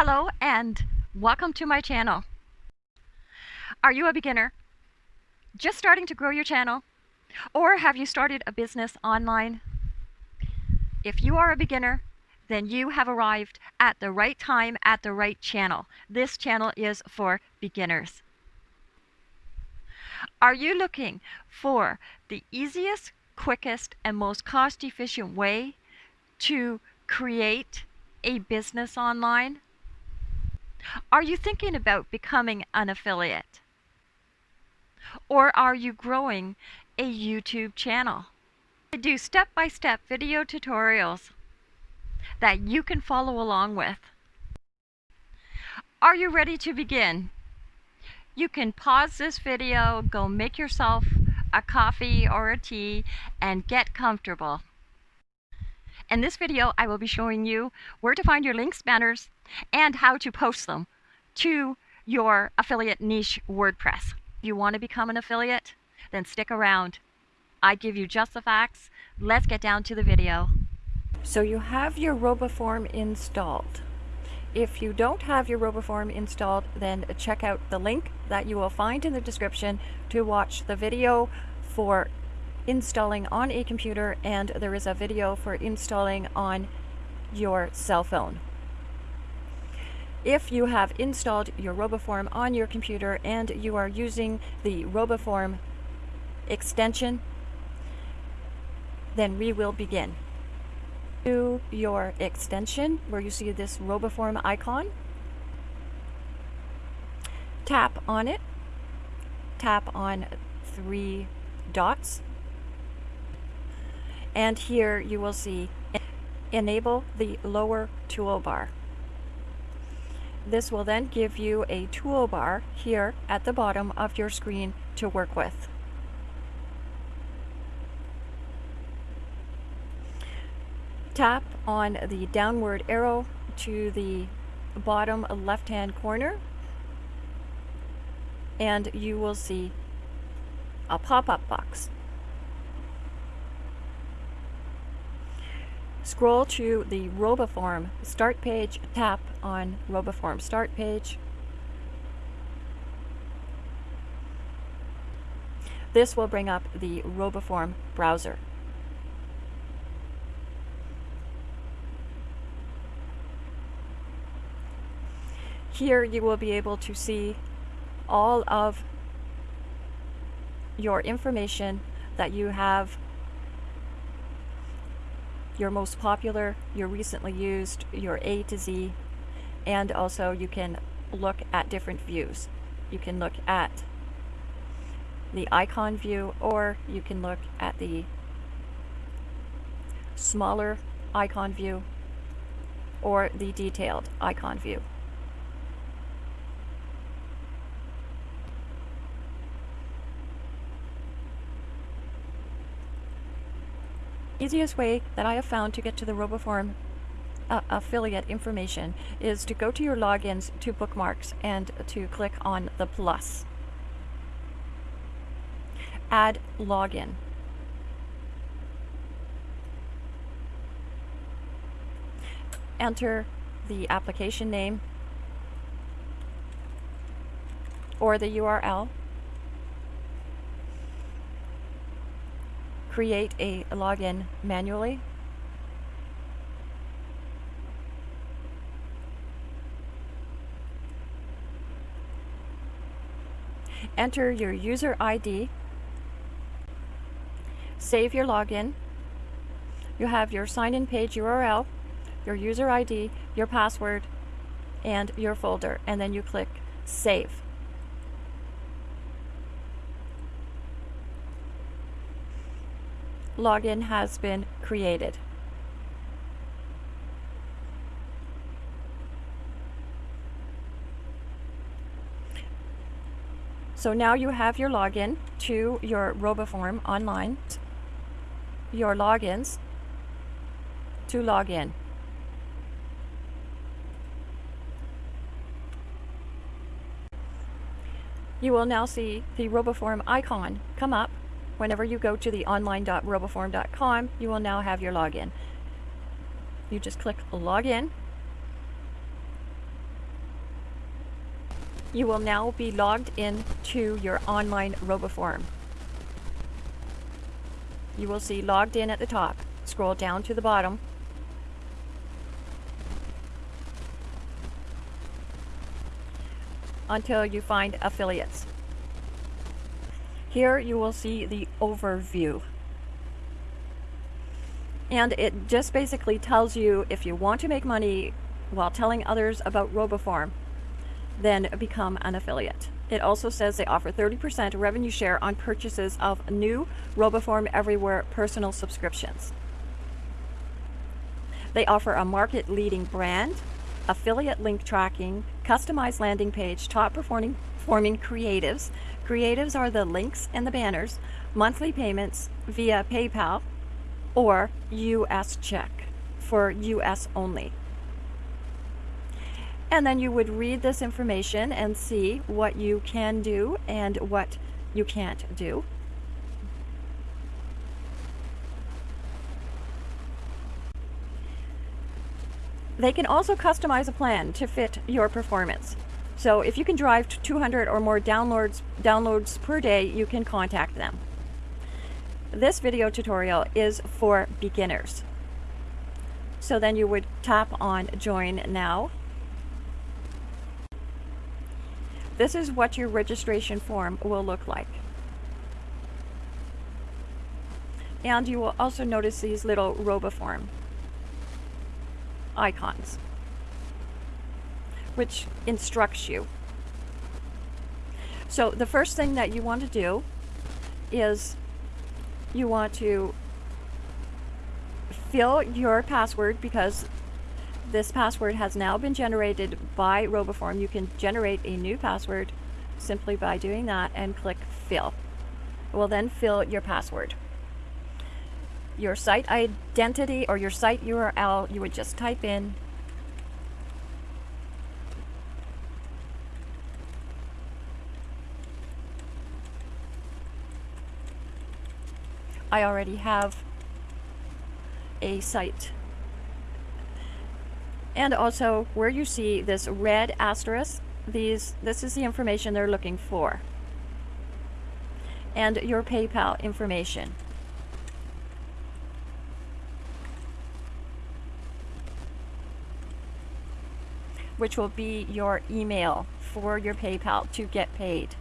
Hello and welcome to my channel. Are you a beginner? Just starting to grow your channel? Or have you started a business online? If you are a beginner, then you have arrived at the right time at the right channel. This channel is for beginners. Are you looking for the easiest, quickest, and most cost efficient way to create a business online? Are you thinking about becoming an affiliate? Or are you growing a YouTube channel? I do step-by-step -step video tutorials that you can follow along with. Are you ready to begin? You can pause this video, go make yourself a coffee or a tea, and get comfortable. In this video, I will be showing you where to find your links, banners, and how to post them to your affiliate niche WordPress. If you want to become an affiliate, then stick around. I give you just the facts. Let's get down to the video. So you have your RoboForm installed. If you don't have your RoboForm installed, then check out the link that you will find in the description to watch the video for installing on a computer and there is a video for installing on your cell phone. If you have installed your RoboForm on your computer and you are using the RoboForm extension, then we will begin. To your extension where you see this RoboForm icon, tap on it, tap on three dots and here you will see enable the lower toolbar. This will then give you a toolbar here at the bottom of your screen to work with. Tap on the downward arrow to the bottom left hand corner and you will see a pop-up box. Scroll to the RoboForm start page, tap on RoboForm start page. This will bring up the RoboForm browser. Here you will be able to see all of your information that you have your most popular, your recently used, your A to Z, and also you can look at different views. You can look at the icon view or you can look at the smaller icon view or the detailed icon view. Easiest way that I have found to get to the RoboForm uh, affiliate information is to go to your logins to bookmarks and to click on the plus. Add login. Enter the application name or the URL create a login manually. Enter your user ID. Save your login. You have your sign-in page URL, your user ID, your password, and your folder, and then you click Save. Login has been created. So now you have your login to your RoboForm online, your logins to log in. You will now see the RoboForm icon come up Whenever you go to the online.roboform.com, you will now have your login. You just click login. You will now be logged in to your online RoboForm. You will see logged in at the top. Scroll down to the bottom. until you find affiliates. Here you will see the overview. And it just basically tells you if you want to make money while telling others about RoboForm, then become an affiliate. It also says they offer 30% revenue share on purchases of new RoboForm Everywhere personal subscriptions. They offer a market leading brand, affiliate link tracking, customized landing page, top performing, performing creatives. Creatives are the links and the banners, monthly payments via PayPal or US check for US only. And then you would read this information and see what you can do and what you can't do. They can also customize a plan to fit your performance. So if you can drive 200 or more downloads, downloads per day, you can contact them. This video tutorial is for beginners. So then you would tap on join now This is what your registration form will look like. And you will also notice these little RoboForm icons, which instructs you. So the first thing that you want to do is you want to fill your password because this password has now been generated by RoboForm. You can generate a new password simply by doing that and click fill. It will then fill your password. Your site identity or your site URL, you would just type in I already have a site and also where you see this red asterisk, these this is the information they're looking for. And your PayPal information. which will be your email for your PayPal to get paid.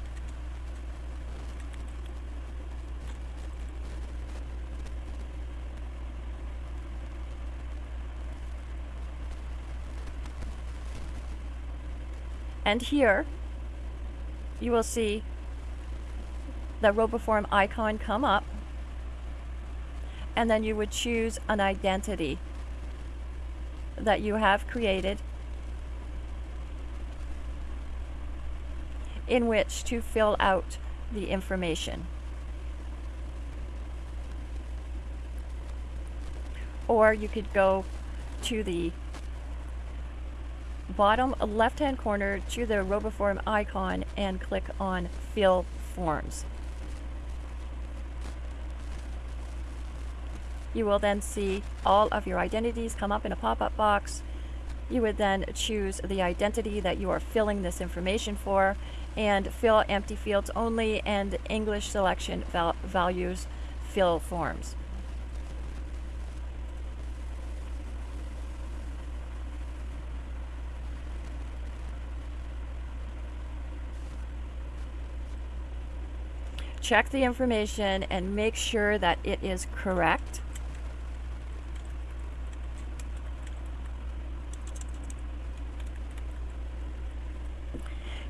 And here, you will see the RoboForm icon come up. And then you would choose an identity that you have created in which to fill out the information. Or you could go to the bottom left hand corner to the RoboForm icon and click on Fill Forms. You will then see all of your identities come up in a pop-up box. You would then choose the identity that you are filling this information for and fill empty fields only and English selection val values fill forms. Check the information and make sure that it is correct.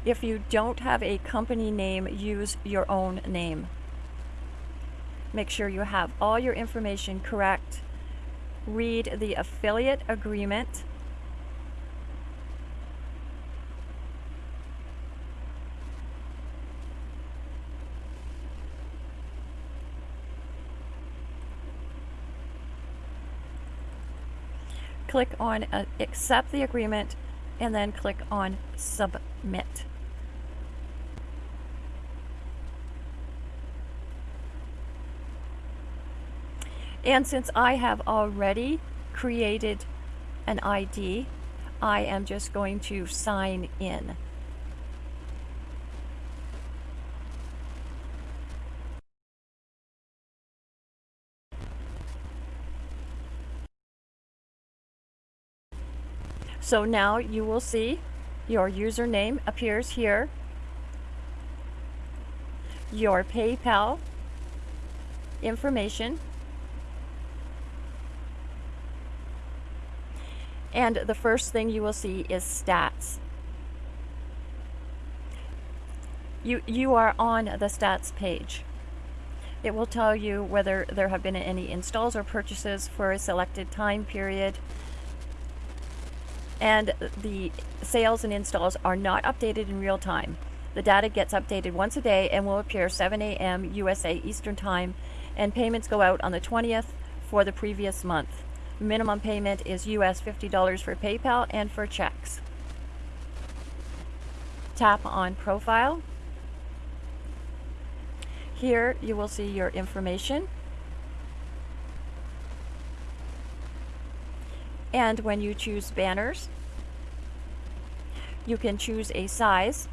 If you don't have a company name, use your own name. Make sure you have all your information correct. Read the affiliate agreement click on uh, accept the agreement and then click on submit. And since I have already created an ID, I am just going to sign in. So now you will see your username appears here, your PayPal information, and the first thing you will see is stats. You, you are on the stats page. It will tell you whether there have been any installs or purchases for a selected time period. And the sales and installs are not updated in real time. The data gets updated once a day and will appear 7 a.m. USA Eastern Time, and payments go out on the 20th for the previous month. Minimum payment is US $50 for PayPal and for checks. Tap on Profile here you will see your information. And when you choose banners, you can choose a size.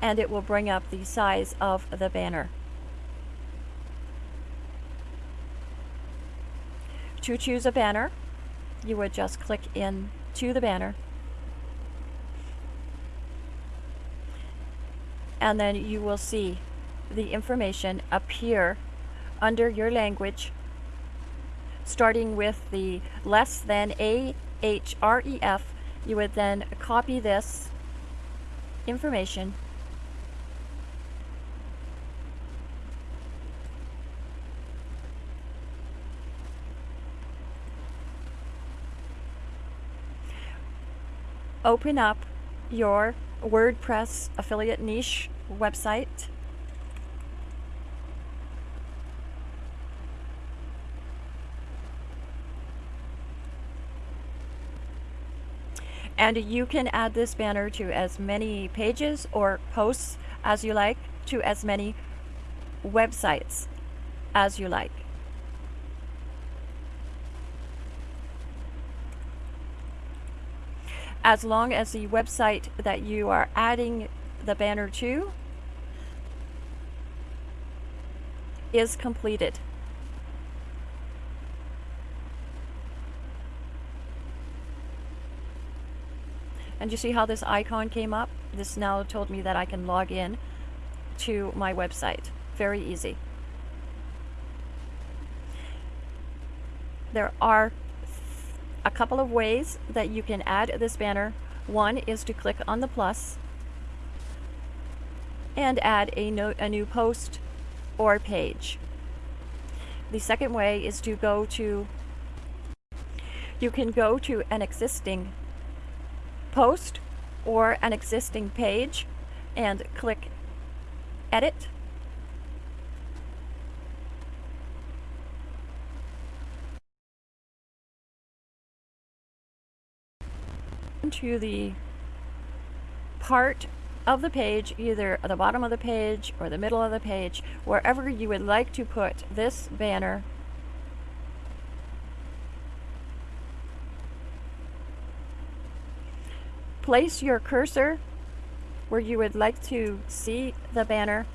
And it will bring up the size of the banner. To choose a banner, you would just click in to the banner. And then you will see the information appear under your language starting with the less than A H R E F you would then copy this information open up your WordPress affiliate niche website. And you can add this banner to as many pages or posts as you like, to as many websites as you like. as long as the website that you are adding the banner to is completed. And you see how this icon came up? This now told me that I can log in to my website. Very easy. There are a couple of ways that you can add this banner. One is to click on the plus and add a, no a new post or page. The second way is to go to, you can go to an existing post or an existing page and click edit to the part of the page, either at the bottom of the page or the middle of the page, wherever you would like to put this banner. Place your cursor where you would like to see the banner.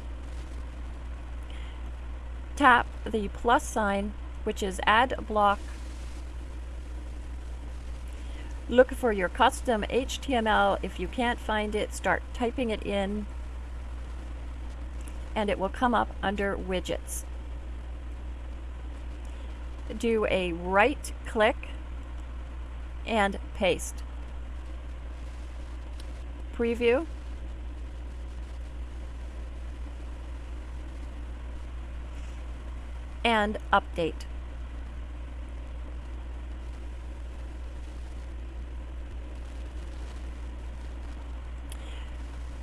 Tap the plus sign, which is add block Look for your custom HTML. If you can't find it, start typing it in and it will come up under widgets. Do a right click and paste. Preview. And update.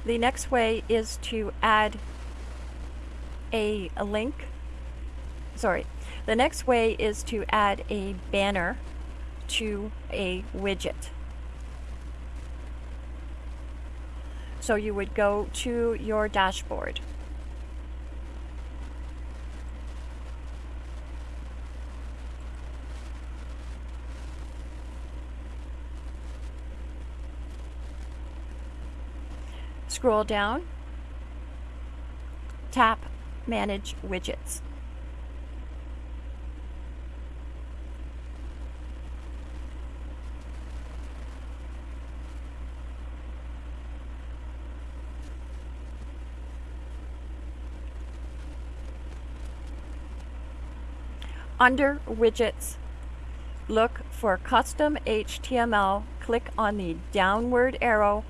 The next way is to add a, a link. Sorry. The next way is to add a banner to a widget. So you would go to your dashboard. Scroll down, tap Manage Widgets. Under Widgets, look for Custom HTML, click on the downward arrow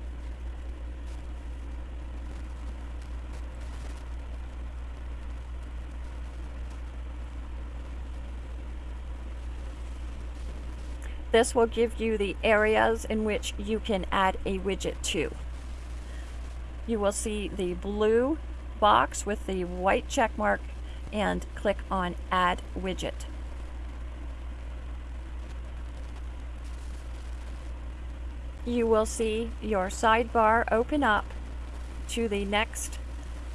This will give you the areas in which you can add a widget to. You will see the blue box with the white check mark and click on Add Widget. You will see your sidebar open up to the next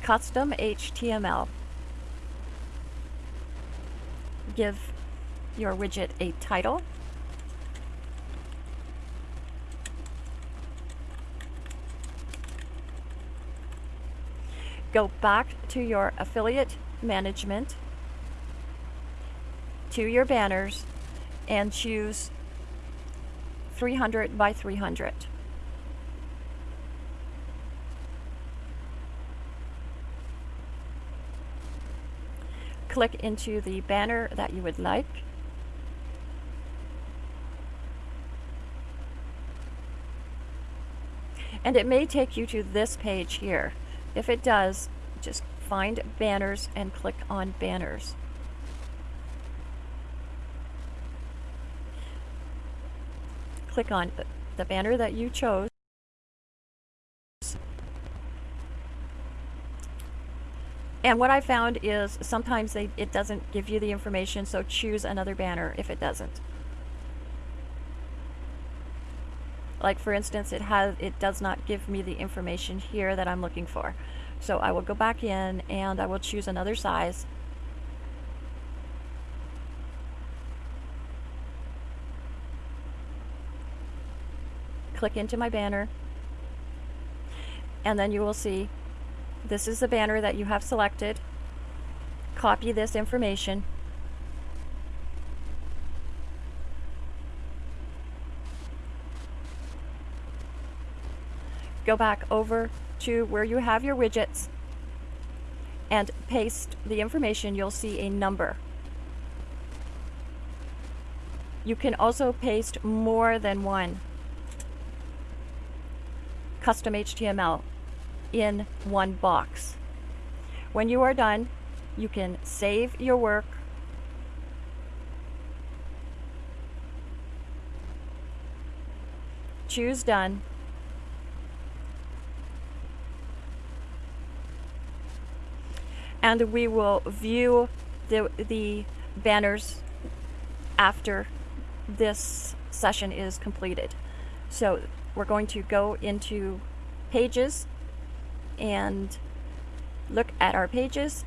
custom HTML. Give your widget a title go back to your affiliate management, to your banners, and choose 300 by 300. Click into the banner that you would like. And it may take you to this page here. If it does, just find banners and click on banners. Click on the banner that you chose. And what I found is sometimes they, it doesn't give you the information, so choose another banner if it doesn't. Like for instance, it has it does not give me the information here that I'm looking for. So I will go back in and I will choose another size. Click into my banner. And then you will see this is the banner that you have selected. Copy this information go back over to where you have your widgets and paste the information, you'll see a number. You can also paste more than one custom HTML in one box. When you are done, you can save your work choose done and we will view the, the banners after this session is completed. So we're going to go into pages and look at our pages.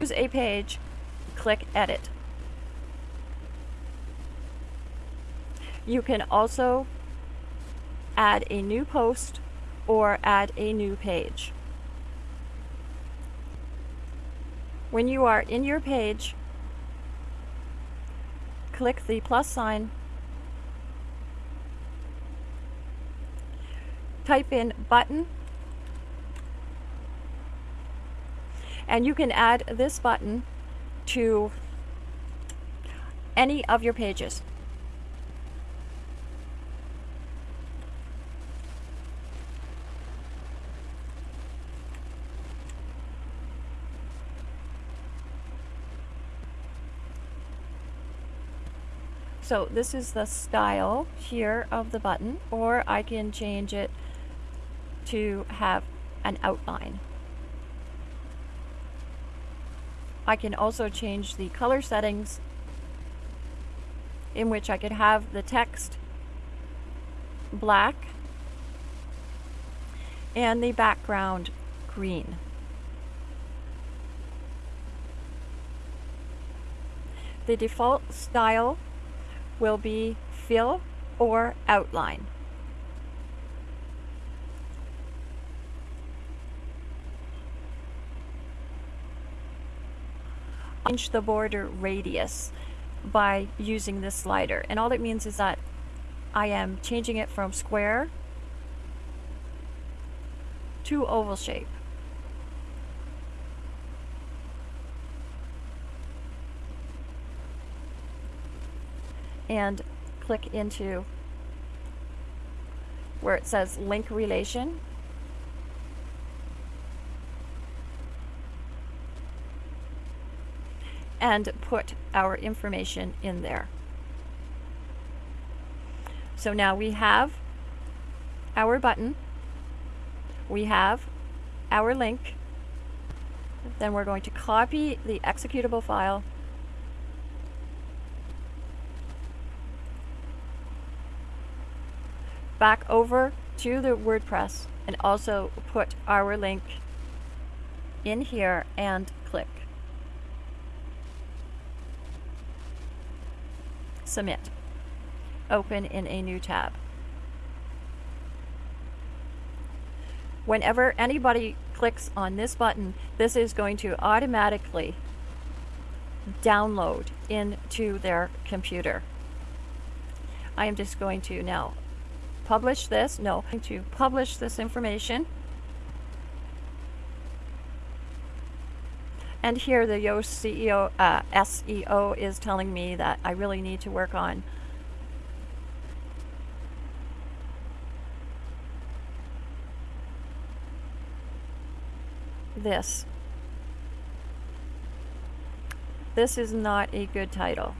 Choose a page, click edit. You can also add a new post or add a new page. When you are in your page, click the plus sign, type in button, and you can add this button to any of your pages. So this is the style here of the button, or I can change it to have an outline. I can also change the color settings in which I could have the text black and the background green. The default style will be fill or outline. Change the border radius by using this slider and all it means is that I am changing it from square to oval shape. And click into where it says link relation. And put our information in there. So now we have our button, we have our link, then we're going to copy the executable file back over to the WordPress and also put our link in here and click. Submit. Open in a new tab. Whenever anybody clicks on this button this is going to automatically download into their computer. I am just going to now publish this, no, to publish this information. And here the Yoast CEO, uh, SEO is telling me that I really need to work on this. This is not a good title.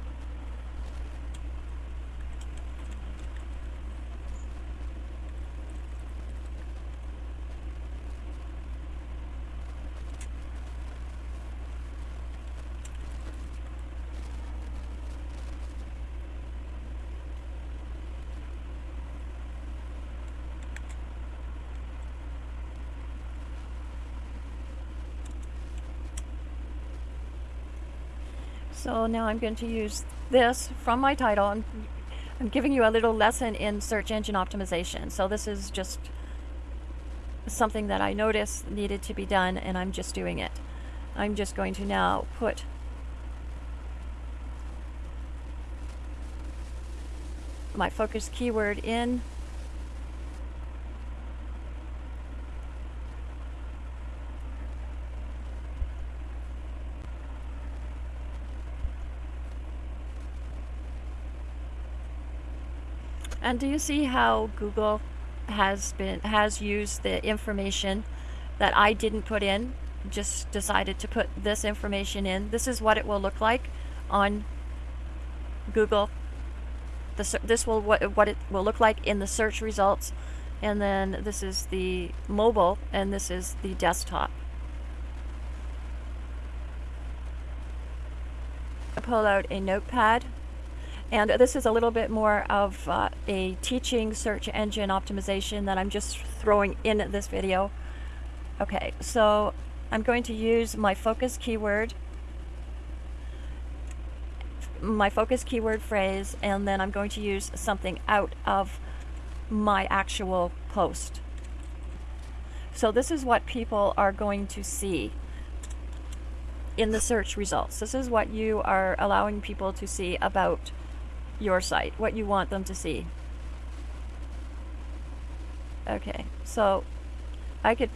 So now I'm going to use this from my title. I'm, I'm giving you a little lesson in search engine optimization. So this is just something that I noticed needed to be done and I'm just doing it. I'm just going to now put my focus keyword in And do you see how Google has been has used the information that I didn't put in, just decided to put this information in. This is what it will look like on Google. The, this will what, what it will look like in the search results. And then this is the mobile and this is the desktop. I pull out a notepad and this is a little bit more of uh, a teaching search engine optimization that I'm just throwing in this video. Okay, so I'm going to use my focus keyword, my focus keyword phrase, and then I'm going to use something out of my actual post. So this is what people are going to see in the search results. This is what you are allowing people to see about your site, what you want them to see. Okay, so I could,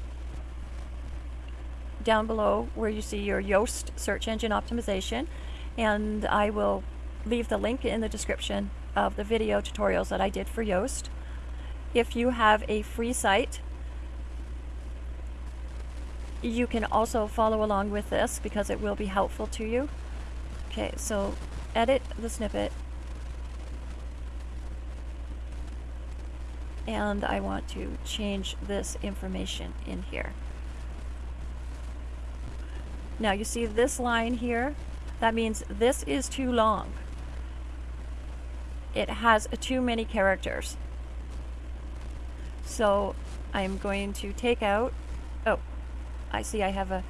down below where you see your Yoast search engine optimization, and I will leave the link in the description of the video tutorials that I did for Yoast. If you have a free site, you can also follow along with this because it will be helpful to you. Okay, so edit the snippet and I want to change this information in here. Now you see this line here, that means this is too long. It has too many characters. So I'm going to take out, oh, I see I have a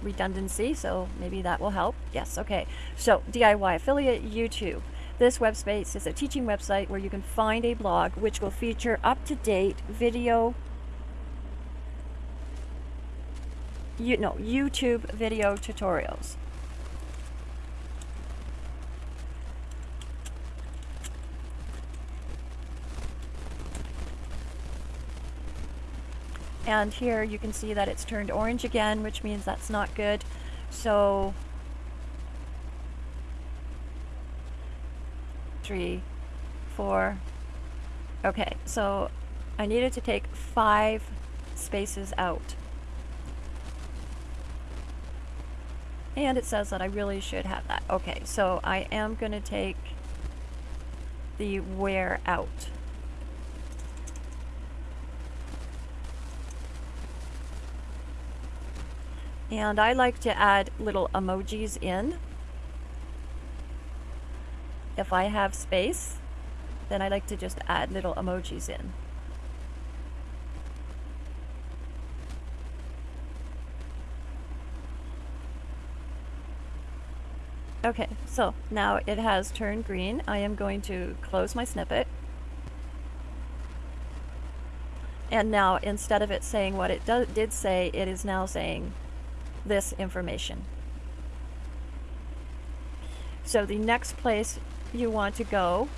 redundancy, so maybe that will help. Yes, okay. So DIY affiliate YouTube. This website is a teaching website where you can find a blog which will feature up-to-date video you know YouTube video tutorials. And here you can see that it's turned orange again, which means that's not good. So three, four. Okay, so I needed to take five spaces out. And it says that I really should have that. Okay, so I am going to take the where out. And I like to add little emojis in. If I have space, then I like to just add little emojis in. Okay, so now it has turned green. I am going to close my snippet. And now instead of it saying what it did say, it is now saying this information. So the next place you want to go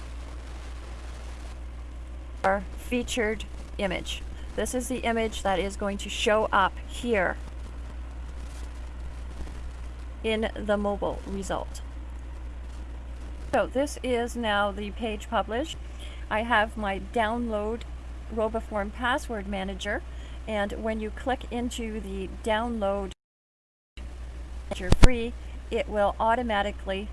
our featured image. This is the image that is going to show up here in the mobile result. So this is now the page published. I have my download RoboForm password manager and when you click into the download you're free, it will automatically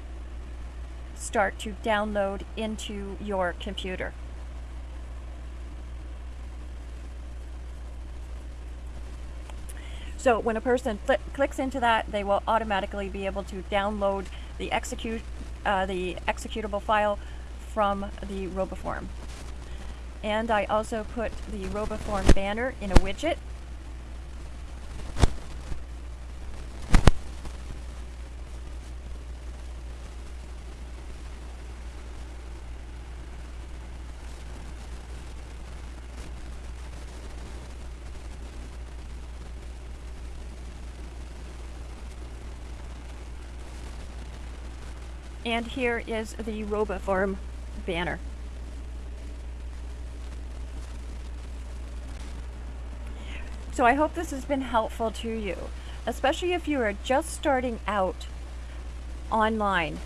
start to download into your computer. So when a person clicks into that, they will automatically be able to download the execute uh, the executable file from the RoboForm. And I also put the RoboForm banner in a widget And here is the RoboForm banner. So I hope this has been helpful to you, especially if you are just starting out online.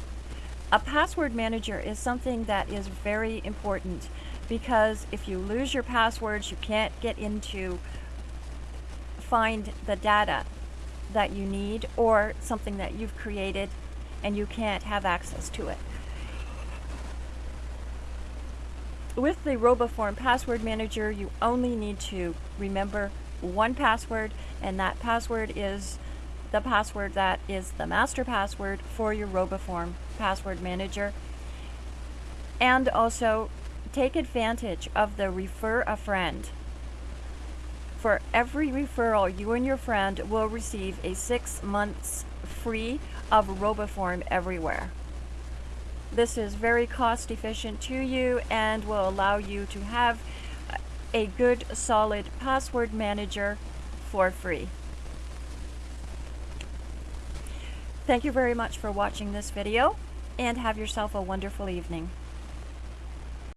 A password manager is something that is very important because if you lose your passwords, you can't get into find the data that you need or something that you've created and you can't have access to it. With the RoboForm password manager, you only need to remember one password, and that password is the password that is the master password for your RoboForm password manager. And also take advantage of the refer a friend. For every referral, you and your friend will receive a six months free of RoboForm everywhere. This is very cost efficient to you and will allow you to have a good solid password manager for free. Thank you very much for watching this video and have yourself a wonderful evening.